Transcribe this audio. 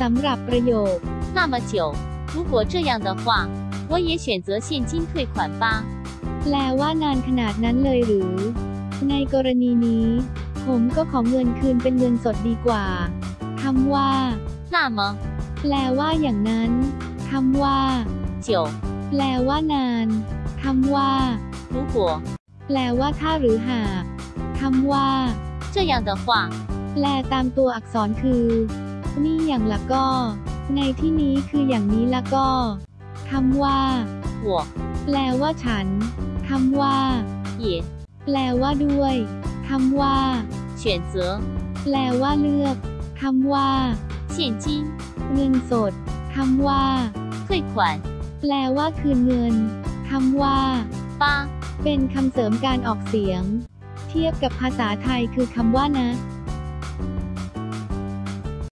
สำหรับประโยค 那么久，如果这样的话，我也选择现金退款吧。 แปลว่านานขนาดนั้นเลยหรือ ในกรณีนี้ ผมก็ขอเงินคืนเป็นเงินสดดีกว่าคำว่า 那么 แปลว่าอย่างนั้นคำว่า 久， แปลว่านานคำว่า 如果 แปลว่าถ้าหรือหากคำว่า 这样的话， แปลตามตัวอักษรคือ นี่อย่างละก็ ในที่นี้คืออย่างนี้ละก็คำว่า 我 แปลว่าฉันคำว่า 也 แปลว่าด้วยคำว่า 选择 แปลว่าเลือกคำว่า 现金 เงินสดคำว่า 退款 แปลว่าคืนเงินคำว่า 吧。 เป็นคำเสริมการออกเสียง เทียบกับภาษาไทยคือคำว่านะ